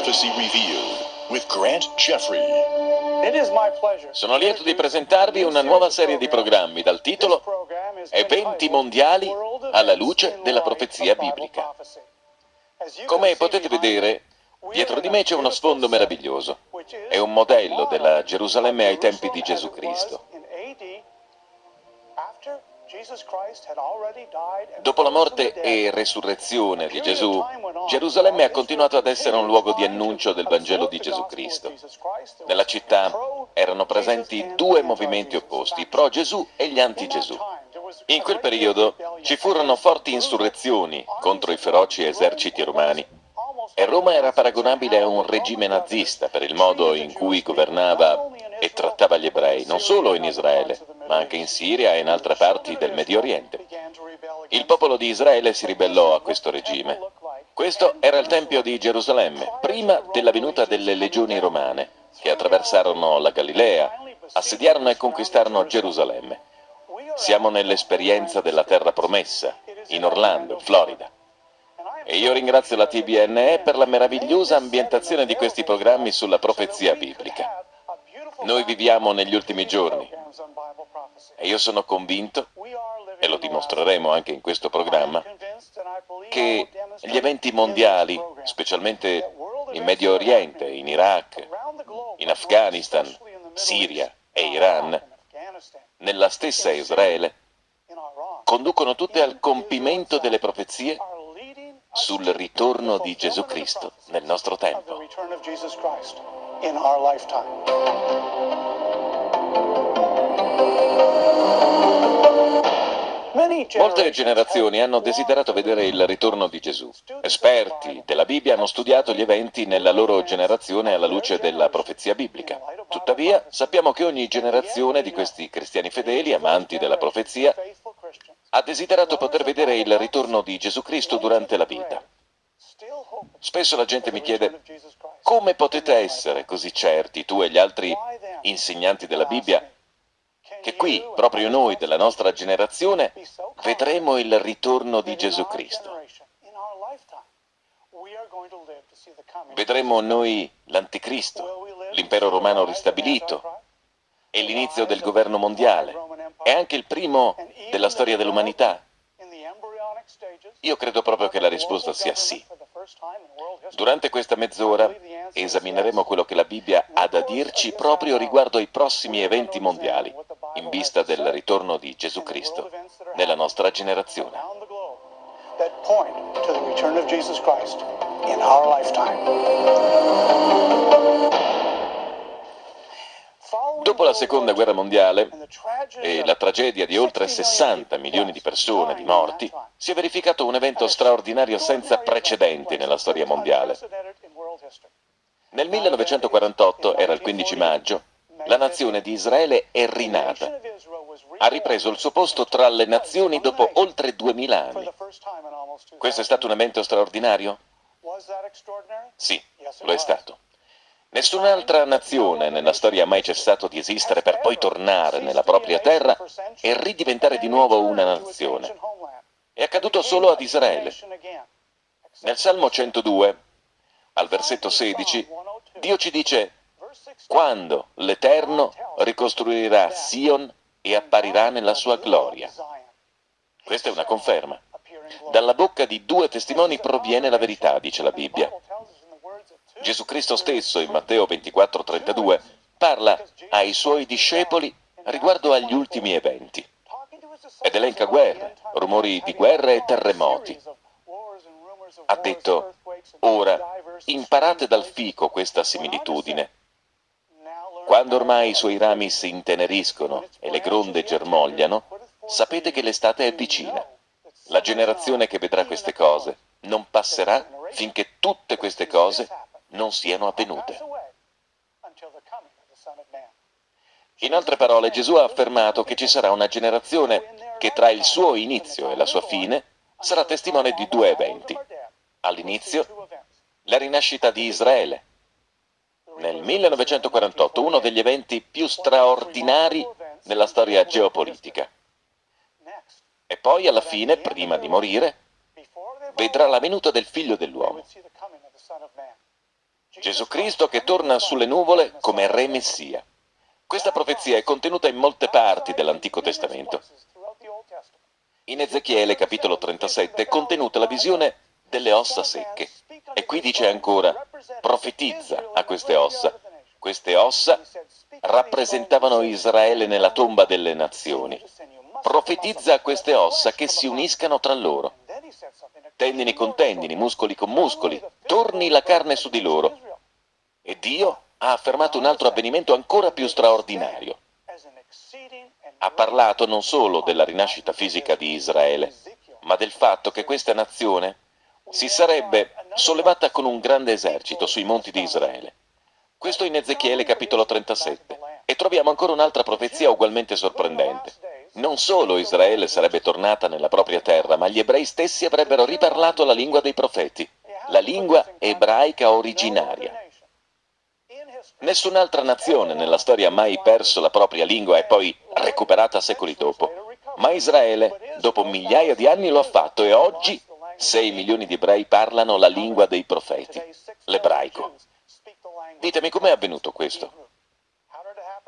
Prophecy Review with Grant Jeffrey. Sono lieto di presentarvi una nuova serie di programmi dal titolo Eventi mondiali alla luce della profezia biblica. Come potete vedere, dietro di me c'è uno sfondo meraviglioso. È un modello della Gerusalemme ai tempi di Gesù Cristo. Dopo la morte e resurrezione di Gesù, Gerusalemme ha continuato ad essere un luogo di annuncio del Vangelo di Gesù Cristo. Nella città erano presenti due movimenti opposti, pro Gesù e gli anti Gesù. In quel periodo ci furono forti insurrezioni contro i feroci eserciti romani e Roma era paragonabile a un regime nazista per il modo in cui governava e trattava gli ebrei, non solo in Israele, ma anche in Siria e in altre parti del Medio Oriente. Il popolo di Israele si ribellò a questo regime. Questo era il Tempio di Gerusalemme, prima della venuta delle legioni romane, che attraversarono la Galilea, assediarono e conquistarono Gerusalemme. Siamo nell'esperienza della terra promessa, in Orlando, Florida. E io ringrazio la TBNE per la meravigliosa ambientazione di questi programmi sulla profezia biblica. Noi viviamo negli ultimi giorni e io sono convinto, e lo dimostreremo anche in questo programma, che gli eventi mondiali, specialmente in Medio Oriente, in Iraq, in Afghanistan, Siria e Iran, nella stessa Israele, conducono tutte al compimento delle profezie sul ritorno di Gesù Cristo nel nostro tempo. Molte generazioni hanno desiderato vedere il ritorno di Gesù. Esperti della Bibbia hanno studiato gli eventi nella loro generazione alla luce della profezia biblica. Tuttavia, sappiamo che ogni generazione di questi cristiani fedeli, amanti della profezia, ha desiderato poter vedere il ritorno di Gesù Cristo durante la vita. Spesso la gente mi chiede, come potete essere così certi, tu e gli altri insegnanti della Bibbia, che qui, proprio noi della nostra generazione, vedremo il ritorno di Gesù Cristo. Vedremo noi l'anticristo, l'impero romano ristabilito e l'inizio del governo mondiale e anche il primo della storia dell'umanità. Io credo proprio che la risposta sia sì. Durante questa mezz'ora esamineremo quello che la Bibbia ha da dirci proprio riguardo ai prossimi eventi mondiali, in vista del ritorno di Gesù Cristo nella nostra generazione. Dopo la seconda guerra mondiale e la tragedia di oltre 60 milioni di persone, di morti, si è verificato un evento straordinario senza precedenti nella storia mondiale. Nel 1948, era il 15 maggio, la nazione di Israele è rinata. Ha ripreso il suo posto tra le nazioni dopo oltre 2000 anni. Questo è stato un evento straordinario? Sì, lo è stato. Nessun'altra nazione nella storia ha mai cessato di esistere per poi tornare nella propria terra e ridiventare di nuovo una nazione. È accaduto solo ad Israele. Nel Salmo 102, al versetto 16, Dio ci dice quando l'Eterno ricostruirà Sion e apparirà nella sua gloria. Questa è una conferma. Dalla bocca di due testimoni proviene la verità, dice la Bibbia. Gesù Cristo stesso, in Matteo 24:32, parla ai suoi discepoli riguardo agli ultimi eventi ed elenca guerre, rumori di guerra e terremoti. Ha detto, ora imparate dal fico questa similitudine. Quando ormai i suoi rami si inteneriscono e le gronde germogliano, sapete che l'estate è vicina. La generazione che vedrà queste cose non passerà finché tutte queste cose non siano avvenute. In altre parole, Gesù ha affermato che ci sarà una generazione che tra il suo inizio e la sua fine sarà testimone di due eventi. All'inizio, la rinascita di Israele. Nel 1948, uno degli eventi più straordinari nella storia geopolitica. E poi, alla fine, prima di morire, vedrà la venuta del figlio dell'uomo. Gesù Cristo che torna sulle nuvole come Re Messia. Questa profezia è contenuta in molte parti dell'Antico Testamento. In Ezechiele capitolo 37 è contenuta la visione delle ossa secche. E qui dice ancora, profetizza a queste ossa. Queste ossa rappresentavano Israele nella tomba delle nazioni. Profetizza a queste ossa che si uniscano tra loro. Tendini con tendini, muscoli con muscoli, torni la carne su di loro. E Dio ha affermato un altro avvenimento ancora più straordinario. Ha parlato non solo della rinascita fisica di Israele, ma del fatto che questa nazione si sarebbe sollevata con un grande esercito sui monti di Israele. Questo in Ezechiele capitolo 37. E troviamo ancora un'altra profezia ugualmente sorprendente. Non solo Israele sarebbe tornata nella propria terra, ma gli ebrei stessi avrebbero riparlato la lingua dei profeti, la lingua ebraica originaria. Nessun'altra nazione nella storia ha mai perso la propria lingua e poi recuperata secoli dopo. Ma Israele, dopo migliaia di anni, lo ha fatto e oggi 6 milioni di ebrei parlano la lingua dei profeti, l'ebraico. Ditemi com'è avvenuto questo.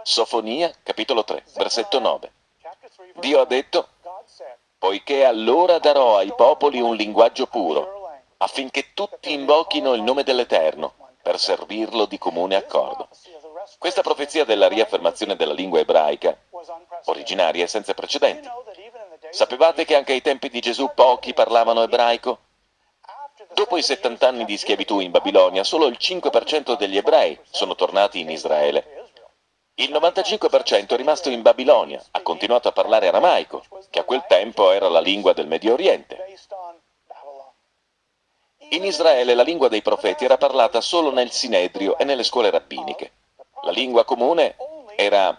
Sofonia, capitolo 3, versetto 9. Dio ha detto, poiché allora darò ai popoli un linguaggio puro, affinché tutti invochino il nome dell'Eterno, per servirlo di comune accordo. Questa profezia della riaffermazione della lingua ebraica, originaria e senza precedenti, Sapevate che anche ai tempi di Gesù pochi parlavano ebraico? Dopo i 70 anni di schiavitù in Babilonia, solo il 5% degli ebrei sono tornati in Israele. Il 95% è rimasto in Babilonia, ha continuato a parlare aramaico, che a quel tempo era la lingua del Medio Oriente. In Israele la lingua dei profeti era parlata solo nel Sinedrio e nelle scuole rabbiniche. La lingua comune era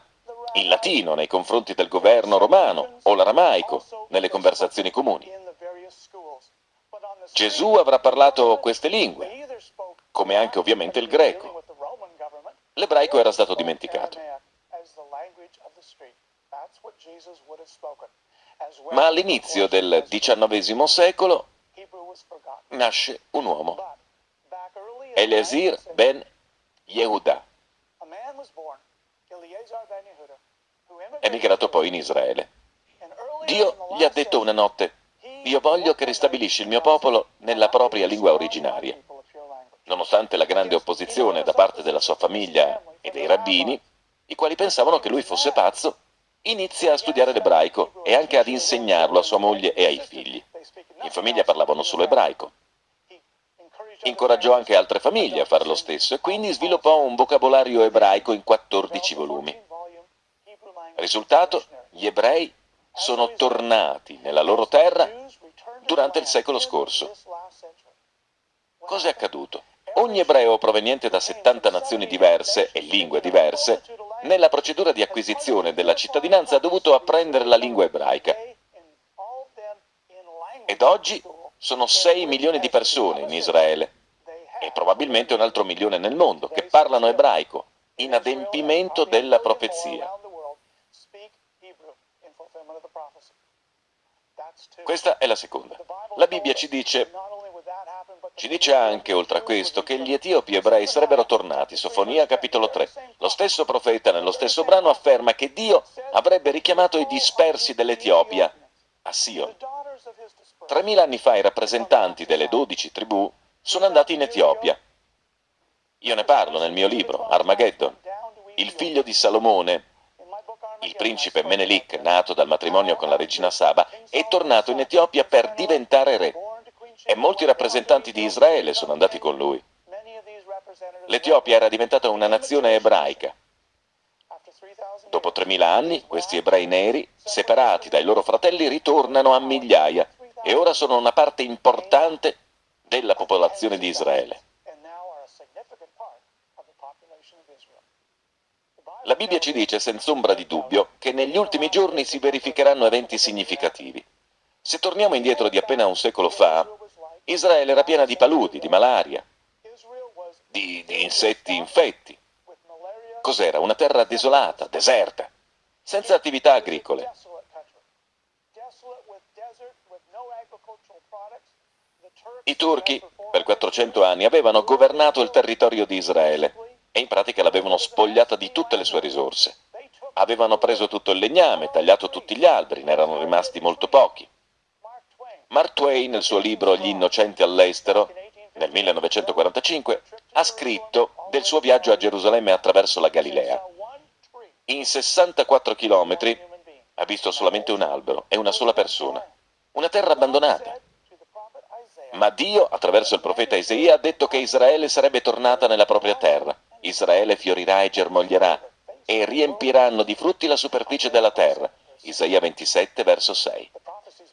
in latino nei confronti del governo romano o l'aramaico nelle conversazioni comuni. Gesù avrà parlato queste lingue, come anche ovviamente il greco. L'ebraico era stato dimenticato. Ma all'inizio del XIX secolo nasce un uomo, Eliezer ben Yehuda emigrato poi in Israele. Dio gli ha detto una notte, io voglio che ristabilisci il mio popolo nella propria lingua originaria. Nonostante la grande opposizione da parte della sua famiglia e dei rabbini, i quali pensavano che lui fosse pazzo, inizia a studiare l'ebraico e anche ad insegnarlo a sua moglie e ai figli. In famiglia parlavano solo ebraico. Incoraggiò anche altre famiglie a fare lo stesso e quindi sviluppò un vocabolario ebraico in 14 volumi. Risultato, gli ebrei sono tornati nella loro terra durante il secolo scorso. Cosa è accaduto? Ogni ebreo proveniente da 70 nazioni diverse e lingue diverse, nella procedura di acquisizione della cittadinanza ha dovuto apprendere la lingua ebraica. Ed oggi sono 6 milioni di persone in Israele e probabilmente un altro milione nel mondo che parlano ebraico, in adempimento della profezia. Questa è la seconda. La Bibbia ci dice, ci dice anche, oltre a questo, che gli etiopi ebrei sarebbero tornati. Sofonia capitolo 3. Lo stesso profeta nello stesso brano afferma che Dio avrebbe richiamato i dispersi dell'Etiopia a Sion. Tremila anni fa i rappresentanti delle dodici tribù sono andati in Etiopia. Io ne parlo nel mio libro, Armageddon. Il figlio di Salomone il principe Menelik, nato dal matrimonio con la regina Saba, è tornato in Etiopia per diventare re e molti rappresentanti di Israele sono andati con lui. L'Etiopia era diventata una nazione ebraica. Dopo 3.000 anni, questi ebrei neri, separati dai loro fratelli, ritornano a migliaia e ora sono una parte importante della popolazione di Israele. La Bibbia ci dice senza ombra di dubbio che negli ultimi giorni si verificheranno eventi significativi. Se torniamo indietro di appena un secolo fa, Israele era piena di paludi, di malaria, di, di insetti infetti. Cos'era? Una terra desolata, deserta, senza attività agricole. I turchi, per 400 anni, avevano governato il territorio di Israele e in pratica l'avevano spogliata di tutte le sue risorse. Avevano preso tutto il legname, tagliato tutti gli alberi, ne erano rimasti molto pochi. Mark Twain, nel suo libro Gli innocenti all'estero, nel 1945, ha scritto del suo viaggio a Gerusalemme attraverso la Galilea. In 64 chilometri ha visto solamente un albero e una sola persona, una terra abbandonata. Ma Dio, attraverso il profeta Isaia, ha detto che Israele sarebbe tornata nella propria terra. Israele fiorirà e germoglierà e riempiranno di frutti la superficie della terra. Isaia 27, verso 6.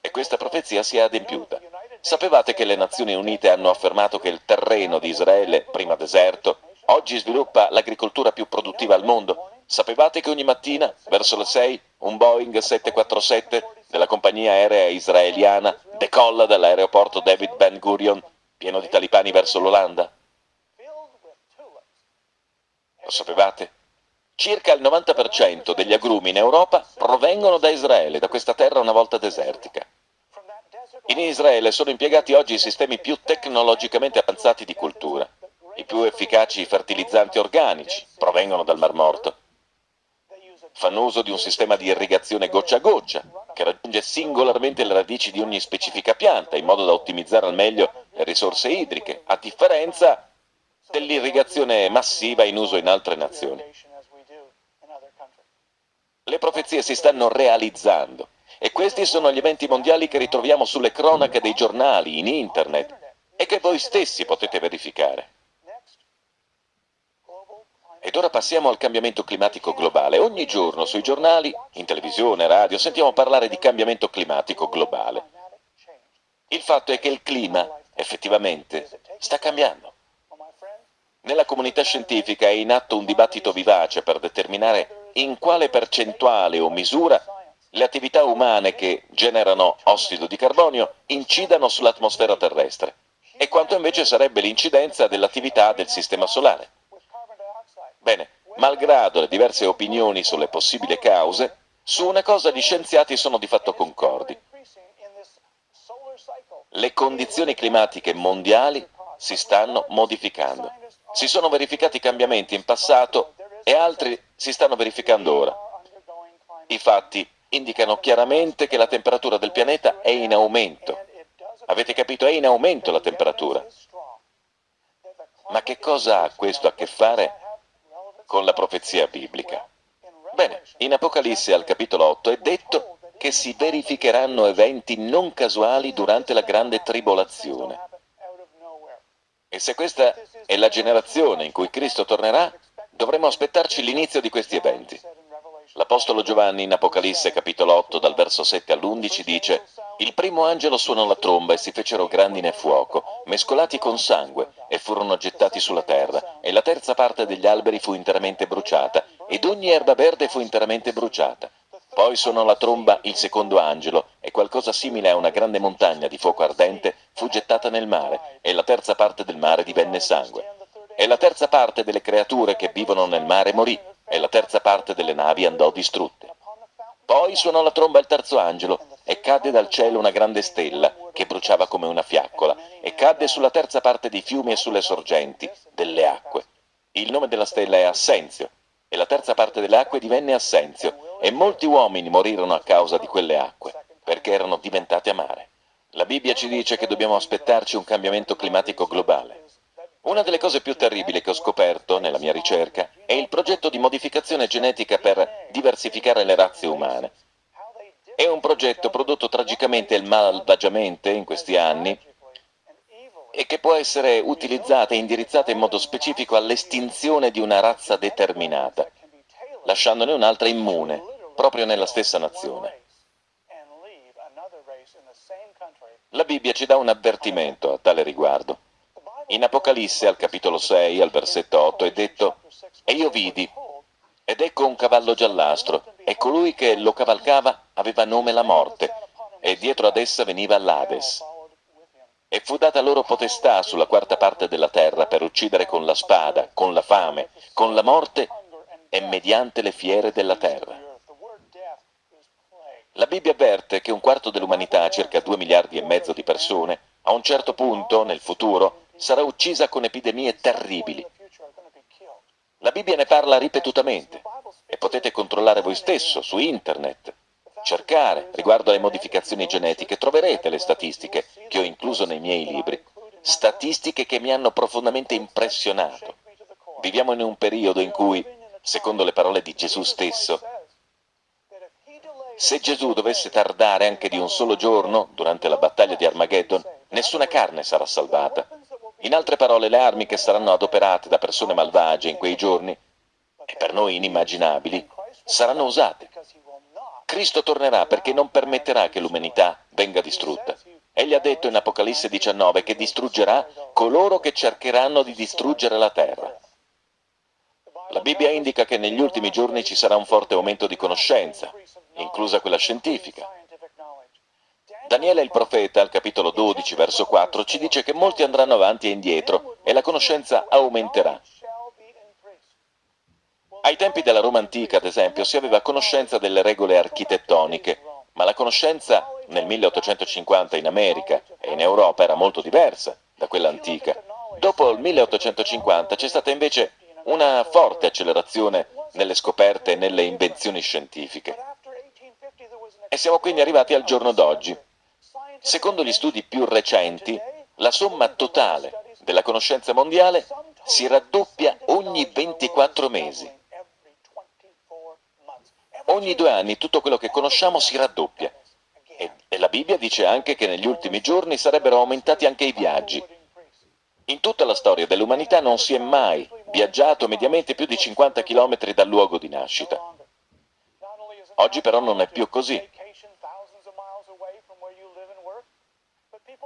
E questa profezia si è adempiuta. Sapevate che le Nazioni Unite hanno affermato che il terreno di Israele, prima deserto, oggi sviluppa l'agricoltura più produttiva al mondo? Sapevate che ogni mattina, verso le 6, un Boeing 747 della compagnia aerea israeliana decolla dall'aeroporto David Ben Gurion pieno di talipani verso l'Olanda? Lo sapevate? Circa il 90% degli agrumi in Europa provengono da Israele, da questa terra una volta desertica. In Israele sono impiegati oggi i sistemi più tecnologicamente avanzati di cultura. I più efficaci fertilizzanti organici provengono dal Mar Morto. Fanno uso di un sistema di irrigazione goccia a goccia, che raggiunge singolarmente le radici di ogni specifica pianta, in modo da ottimizzare al meglio le risorse idriche, a differenza dell'irrigazione massiva in uso in altre nazioni. Le profezie si stanno realizzando e questi sono gli eventi mondiali che ritroviamo sulle cronache dei giornali, in internet, e che voi stessi potete verificare. Ed ora passiamo al cambiamento climatico globale. Ogni giorno sui giornali, in televisione, radio, sentiamo parlare di cambiamento climatico globale. Il fatto è che il clima, effettivamente, sta cambiando. Nella comunità scientifica è in atto un dibattito vivace per determinare in quale percentuale o misura le attività umane che generano ossido di carbonio incidano sull'atmosfera terrestre e quanto invece sarebbe l'incidenza dell'attività del Sistema Solare. Bene, malgrado le diverse opinioni sulle possibili cause, su una cosa gli scienziati sono di fatto concordi. Le condizioni climatiche mondiali si stanno modificando. Si sono verificati cambiamenti in passato e altri si stanno verificando ora. I fatti indicano chiaramente che la temperatura del pianeta è in aumento. Avete capito? È in aumento la temperatura. Ma che cosa ha questo a che fare con la profezia biblica? Bene, in Apocalisse al capitolo 8 è detto che si verificheranno eventi non casuali durante la grande tribolazione. E se questa è la generazione in cui Cristo tornerà, dovremo aspettarci l'inizio di questi eventi. L'Apostolo Giovanni in Apocalisse capitolo 8 dal verso 7 all'11 dice «Il primo angelo suonò la tromba e si fecero grandine e fuoco, mescolati con sangue, e furono gettati sulla terra, e la terza parte degli alberi fu interamente bruciata, ed ogni erba verde fu interamente bruciata. Poi suonò la tromba il secondo angelo, e qualcosa simile a una grande montagna di fuoco ardente fu gettata nel mare, e la terza parte del mare divenne sangue. E la terza parte delle creature che vivono nel mare morì, e la terza parte delle navi andò distrutte. Poi suonò la tromba il terzo angelo, e cadde dal cielo una grande stella, che bruciava come una fiaccola, e cadde sulla terza parte dei fiumi e sulle sorgenti delle acque. Il nome della stella è Assenzio, e la terza parte delle acque divenne Assenzio, e molti uomini morirono a causa di quelle acque, perché erano diventate amare. La Bibbia ci dice che dobbiamo aspettarci un cambiamento climatico globale. Una delle cose più terribili che ho scoperto nella mia ricerca è il progetto di modificazione genetica per diversificare le razze umane. È un progetto prodotto tragicamente e malvagiamente in questi anni e che può essere utilizzata e indirizzata in modo specifico all'estinzione di una razza determinata, lasciandone un'altra immune, proprio nella stessa nazione. La Bibbia ci dà un avvertimento a tale riguardo. In Apocalisse, al capitolo 6, al versetto 8, è detto «E io vidi, ed ecco un cavallo giallastro, e colui che lo cavalcava aveva nome la morte, e dietro ad essa veniva l'Ades. E fu data loro potestà sulla quarta parte della terra per uccidere con la spada, con la fame, con la morte e mediante le fiere della terra». La Bibbia avverte che un quarto dell'umanità, circa due miliardi e mezzo di persone, a un certo punto, nel futuro, sarà uccisa con epidemie terribili. La Bibbia ne parla ripetutamente e potete controllare voi stesso su internet, cercare riguardo alle modificazioni genetiche, troverete le statistiche che ho incluso nei miei libri, statistiche che mi hanno profondamente impressionato. Viviamo in un periodo in cui, secondo le parole di Gesù stesso, se Gesù dovesse tardare anche di un solo giorno durante la battaglia di Armageddon, nessuna carne sarà salvata. In altre parole, le armi che saranno adoperate da persone malvagie in quei giorni, e per noi inimmaginabili, saranno usate. Cristo tornerà perché non permetterà che l'umanità venga distrutta. Egli ha detto in Apocalisse 19 che distruggerà coloro che cercheranno di distruggere la terra. La Bibbia indica che negli ultimi giorni ci sarà un forte aumento di conoscenza, inclusa quella scientifica. Daniele il profeta, al capitolo 12, verso 4, ci dice che molti andranno avanti e indietro e la conoscenza aumenterà. Ai tempi della Roma antica, ad esempio, si aveva conoscenza delle regole architettoniche, ma la conoscenza nel 1850 in America e in Europa era molto diversa da quella antica. Dopo il 1850 c'è stata invece una forte accelerazione nelle scoperte e nelle invenzioni scientifiche. E siamo quindi arrivati al giorno d'oggi. Secondo gli studi più recenti, la somma totale della conoscenza mondiale si raddoppia ogni 24 mesi. Ogni due anni tutto quello che conosciamo si raddoppia. E, e, la Bibbia dice anche che negli ultimi giorni sarebbero aumentati anche i viaggi. In tutta la storia dell'umanità non si è mai viaggiato mediamente più di 50 km dal luogo di nascita. Oggi però non è più così.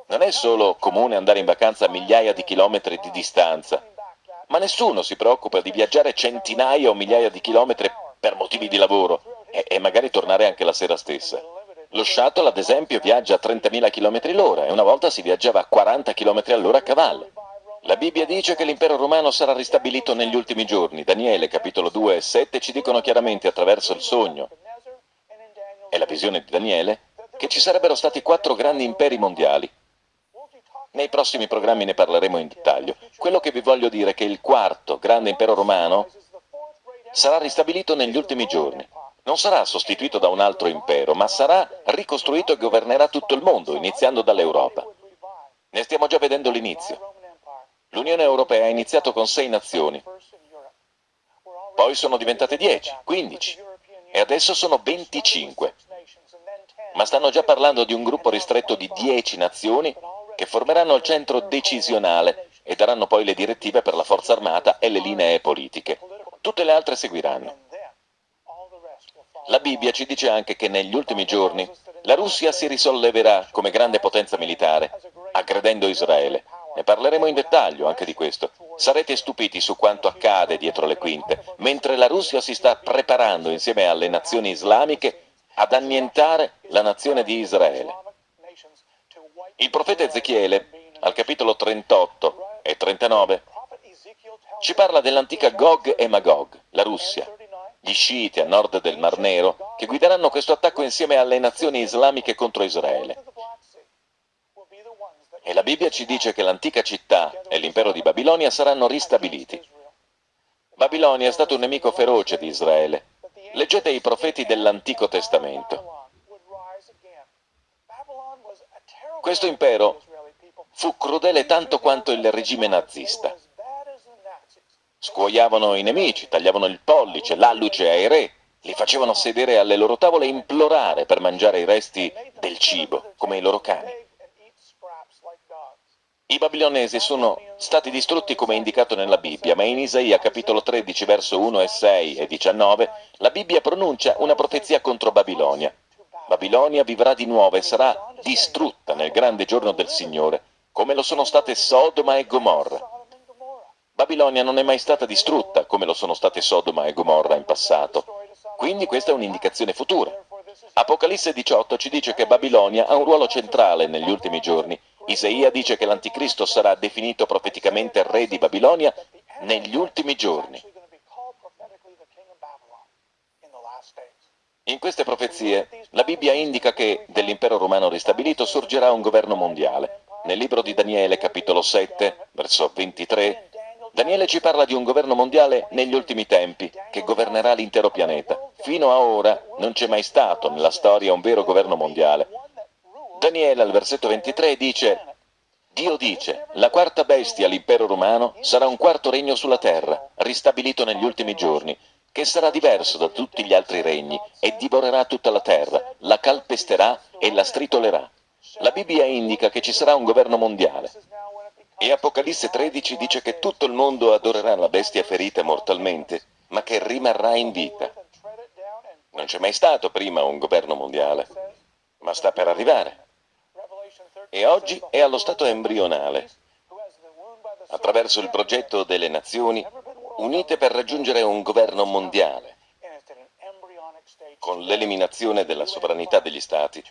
Non è solo comune andare in vacanza a migliaia di chilometri di distanza, ma nessuno si preoccupa di viaggiare centinaia o migliaia di chilometri per motivi di lavoro e, e magari tornare anche la sera stessa. Lo shuttle, ad esempio, viaggia a 30.000 km l'ora e una volta si viaggiava a 40 km all'ora a cavallo. La Bibbia dice che l'impero romano sarà ristabilito negli ultimi giorni. Daniele, capitolo 2 e 7, ci dicono chiaramente attraverso il sogno e la visione di Daniele che ci sarebbero stati quattro grandi imperi mondiali. Nei prossimi programmi ne parleremo in dettaglio. Quello che vi voglio dire è che il quarto grande impero romano sarà ristabilito negli ultimi giorni. Non sarà sostituito da un altro impero, ma sarà ricostruito e governerà tutto il mondo, iniziando dall'Europa. Ne stiamo già vedendo l'inizio. L'Unione Europea ha iniziato con sei nazioni, poi sono diventate 10, 15 e adesso sono 25 ma stanno già parlando di un gruppo ristretto di 10 nazioni che formeranno il centro decisionale e daranno poi le direttive per la forza armata e le linee politiche. Tutte le altre seguiranno. La Bibbia ci dice anche che negli ultimi giorni la Russia si risolleverà come grande potenza militare, aggredendo Israele. Ne parleremo in dettaglio anche di questo. Sarete stupiti su quanto accade dietro le quinte, mentre la Russia si sta preparando insieme alle nazioni islamiche ad annientare la nazione di Israele. Il profeta Ezechiele, al capitolo 38 e 39, ci parla dell'antica Gog e Magog, la Russia, gli sciiti a nord del Mar Nero, che guideranno questo attacco insieme alle nazioni islamiche contro Israele. E la Bibbia ci dice che l'antica città e l'impero di Babilonia saranno ristabiliti. Babilonia è stato un nemico feroce di Israele, Leggete i profeti dell'Antico Testamento. Questo impero fu crudele tanto quanto il regime nazista. Scuoiavano i nemici, tagliavano il pollice, l'alluce ai re, li facevano sedere alle loro tavole e implorare per mangiare i resti del cibo, come i loro cani. I babilonesi sono stati distrutti come indicato nella Bibbia, ma in Isaia capitolo 13 verso 1 e 6 e 19 la Bibbia pronuncia una profezia contro Babilonia. Babilonia vivrà di nuovo e sarà distrutta nel grande giorno del Signore, come lo sono state Sodoma e Gomorra. Babilonia non è mai stata distrutta come lo sono state Sodoma e Gomorra in passato, quindi questa è un'indicazione futura. Apocalisse 18 ci dice che Babilonia ha un ruolo centrale negli ultimi giorni Isaia dice che l'anticristo sarà definito profeticamente re di Babilonia negli ultimi giorni. In queste profezie la Bibbia indica che dell'impero romano ristabilito sorgerà un governo mondiale. Nel libro di Daniele, capitolo 7, verso 23, Daniele ci parla di un governo mondiale negli ultimi tempi, che governerà l'intero pianeta. Fino a ora non c'è mai stato nella storia un vero governo mondiale. Daniele al versetto 23 dice Dio dice, la quarta bestia, l'impero romano, sarà un quarto regno sulla terra, ristabilito negli ultimi giorni, che sarà diverso da tutti gli altri regni e divorerà tutta la terra, la calpesterà e la stritolerà. La Bibbia indica che ci sarà un governo mondiale. E Apocalisse 13 dice che tutto il mondo adorerà la bestia ferita mortalmente, ma che rimarrà in vita. Non c'è mai stato prima un governo mondiale, ma sta per arrivare. E oggi è allo stato embrionale, attraverso il progetto delle nazioni unite per raggiungere un governo mondiale, con l'eliminazione della sovranità degli Stati,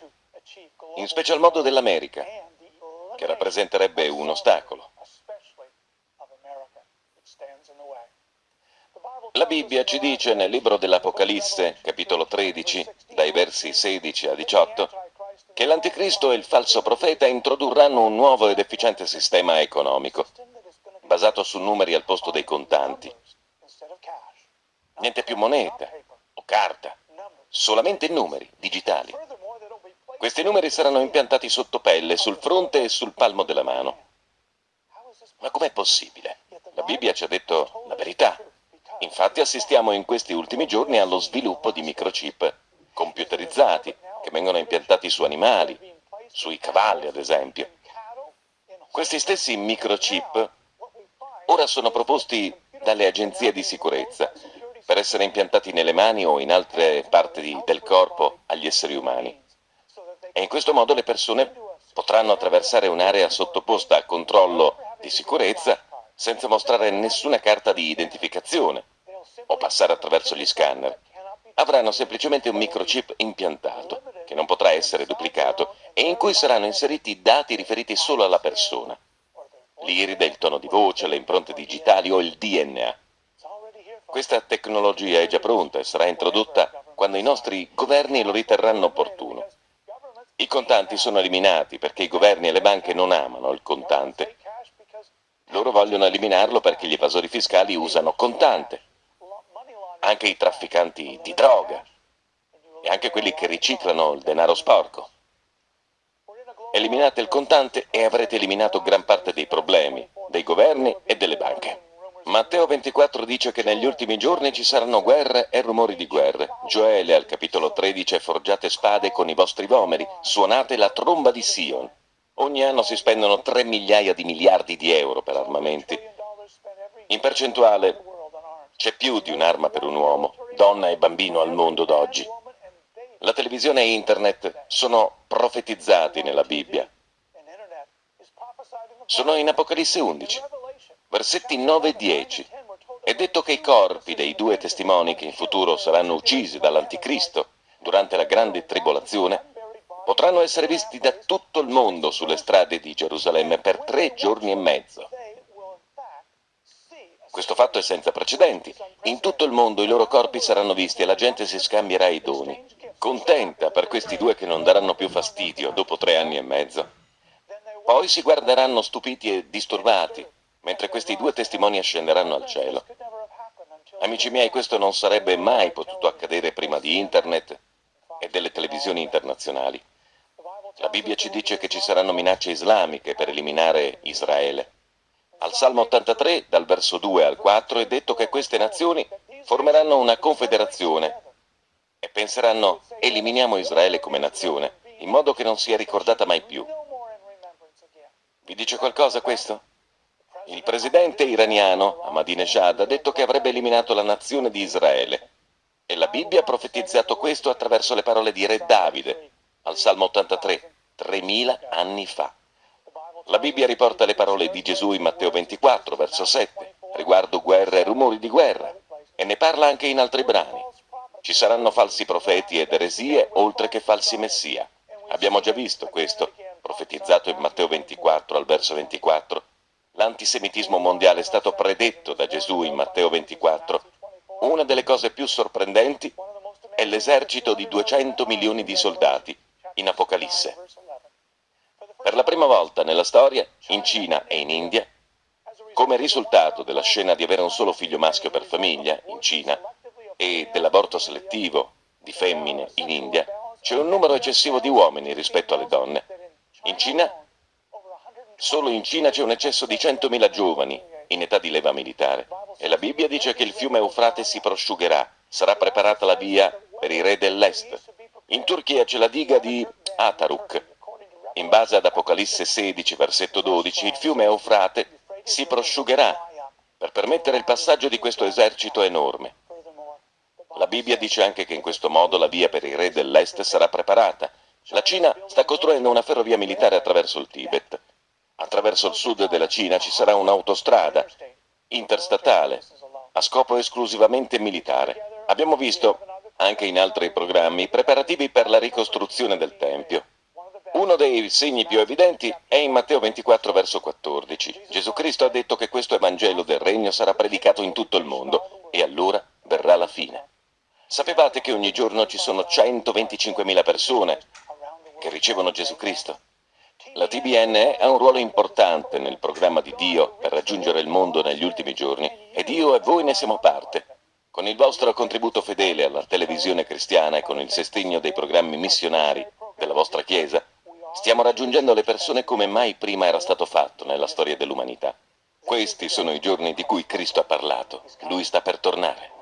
in special modo dell'America, che rappresenterebbe un ostacolo. La Bibbia ci dice nel libro dell'Apocalisse, capitolo 13, dai versi 16 a 18, che l'Anticristo e il falso profeta introdurranno un nuovo ed efficiente sistema economico, basato su numeri al posto dei contanti. Niente più moneta o carta, solamente numeri digitali. Questi numeri saranno impiantati sotto pelle, sul fronte e sul palmo della mano. Ma com'è possibile? La Bibbia ci ha detto la verità. Infatti assistiamo in questi ultimi giorni allo sviluppo di microchip computerizzati che vengono impiantati su animali, sui cavalli ad esempio. Questi stessi microchip ora sono proposti dalle agenzie di sicurezza per essere impiantati nelle mani o in altre parti del corpo agli esseri umani e in questo modo le persone potranno attraversare un'area sottoposta a controllo di sicurezza senza mostrare nessuna carta di identificazione o passare attraverso gli scanner. Avranno semplicemente un microchip impiantato, che non potrà essere duplicato, e in cui saranno inseriti dati riferiti solo alla persona. L'iride, il tono di voce, le impronte digitali o il DNA. Questa tecnologia è già pronta e sarà introdotta quando i nostri governi lo riterranno opportuno. I contanti sono eliminati perché i governi e le banche non amano il contante. Loro vogliono eliminarlo perché gli evasori fiscali usano contante. Anche i trafficanti di droga e anche quelli che riciclano il denaro sporco. Eliminate il contante e avrete eliminato gran parte dei problemi dei governi e delle banche. Matteo 24 dice che negli ultimi giorni ci saranno guerre e rumori di guerre. Gioele al capitolo 13 forgiate spade con i vostri vomeri, suonate la tromba di Sion. Ogni anno si spendono 3 migliaia di miliardi di euro per armamenti. In percentuale c'è più di un'arma per un uomo, donna e bambino al mondo d'oggi. La televisione e internet sono profetizzati nella Bibbia. Sono in Apocalisse 11 versetti 9 e 10. È detto che i corpi dei due testimoni che in futuro saranno uccisi dall'Anticristo durante la grande tribolazione potranno essere visti da tutto il mondo sulle strade di Gerusalemme per tre giorni e mezzo. Questo fatto è senza precedenti. In tutto il mondo i loro corpi saranno visti e la gente si scambierà i doni, contenta per questi due che non daranno più fastidio dopo tre anni e mezzo. Poi si guarderanno stupiti e disturbati mentre questi due testimoni ascenderanno al cielo. Amici miei, questo non sarebbe mai potuto accadere prima di Internet e delle televisioni internazionali. La Bibbia ci dice che ci saranno minacce islamiche per eliminare Israele. Al Salmo 83, dal verso 2 al 4, è detto che queste nazioni formeranno una confederazione e penseranno eliminiamo Israele come nazione, in modo che non sia ricordata mai più. Vi dice qualcosa questo? Il presidente iraniano Ahmadinejad ha detto che avrebbe eliminato la nazione di Israele e la Bibbia ha profetizzato questo attraverso le parole di Re Davide al Salmo 83, 3000 anni fa. La Bibbia riporta le parole di Gesù in Matteo 24, verso 7, riguardo guerre e rumori di guerra, e ne parla anche in altri brani. Ci saranno falsi profeti ed eresie, oltre che falsi messia. Abbiamo già visto questo, profetizzato in Matteo 24, al verso 24, L'antisemitismo mondiale è stato predetto da Gesù in Matteo 24. Una delle cose più sorprendenti è l'esercito di 200 milioni di soldati in Apocalisse. Per la prima volta nella storia, in Cina e in India, come risultato della scena di avere un solo figlio maschio per famiglia, in Cina, e dell'aborto selettivo di femmine in India, c'è un numero eccessivo di uomini rispetto alle donne. In Cina, solo in Cina c'è un eccesso di 100.000 giovani in età di leva militare e la Bibbia dice che il fiume Eufrate si prosciugherà, sarà preparata la via per i re dell'est. In Turchia c'è la diga di Ataruk. In base ad Apocalisse 16, versetto 12, il fiume Eufrate si prosciugherà per permettere il passaggio di questo esercito enorme. La Bibbia dice anche che in questo modo la via per i re dell'est sarà preparata. La Cina sta costruendo una ferrovia militare attraverso il Tibet. Attraverso il sud della Cina ci sarà un'autostrada interstatale a scopo esclusivamente militare. Abbiamo visto, anche in altri programmi, preparativi per la ricostruzione del Tempio. Uno dei segni più evidenti è in Matteo 24, verso 14. Gesù Cristo ha detto che questo Evangelo del Regno sarà predicato in tutto il mondo e allora verrà la fine. Sapevate che ogni giorno ci sono 125.000 persone che ricevono Gesù Cristo? La TBN ha un ruolo importante nel programma di Dio per raggiungere il mondo negli ultimi giorni e Dio e voi ne siamo parte. Con il vostro contributo fedele alla televisione cristiana e con il sostegno dei programmi missionari della vostra Chiesa, stiamo raggiungendo le persone come mai prima era stato fatto nella storia dell'umanità. Questi sono i giorni di cui Cristo ha parlato. Lui sta per tornare.